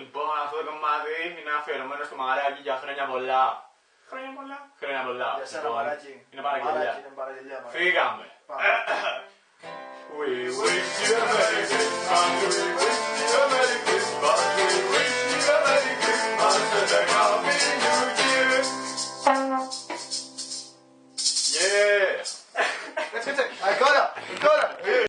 Λοιπόν, αυτό το κομμάτι είναι αφιερωμένο στο μαράκι για χρόνια πολλά. Χρόνια πολλά. Χρόνια πολλά. Για σένα, μαράκι. Είναι παραγγελιά. Μαράκι, είναι μαράκι. Φύγαμε. We wish you a